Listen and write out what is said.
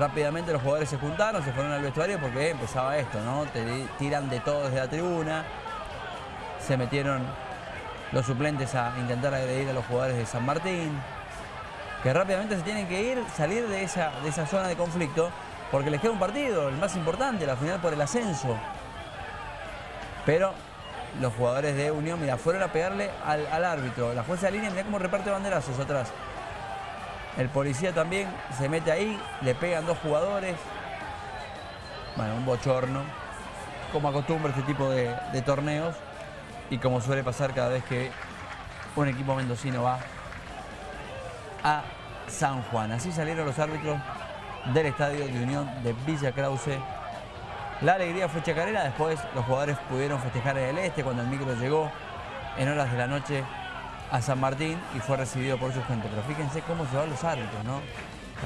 Rápidamente los jugadores se juntaron, se fueron al vestuario porque empezaba esto, ¿no? Te tiran de todo desde la tribuna. Se metieron los suplentes a intentar agredir a los jugadores de San Martín. Que rápidamente se tienen que ir, salir de esa, de esa zona de conflicto porque les queda un partido, el más importante, la final por el ascenso. Pero los jugadores de Unión, mira, fueron a pegarle al, árbitro. La jueza de línea, mira cómo reparte banderazos atrás. El policía también se mete ahí, le pegan dos jugadores. Bueno, un bochorno, como acostumbra este tipo de, torneos y como suele pasar cada vez que un equipo mendocino va a San Juan. Así salieron los árbitros del Estadio de Unión de Villa Krause. La alegría fue chacarera, después los jugadores pudieron festejar en el este cuando el micro llegó en horas de la noche a San Martín y fue recibido por su gente. Pero fíjense cómo se van los árbitros, ¿no?